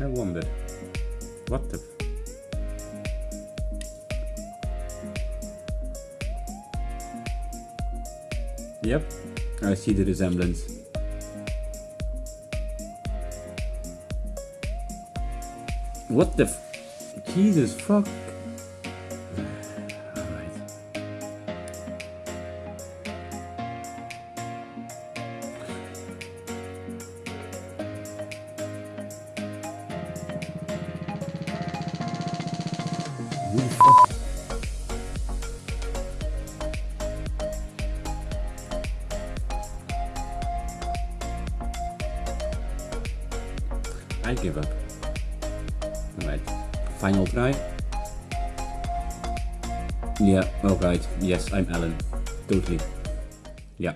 I wonder. What the... Yep, I see the resemblance. What the Jesus fuck? I give up. Alright. Final try. Yeah, alright. Yes, I'm Alan. Totally. Yeah.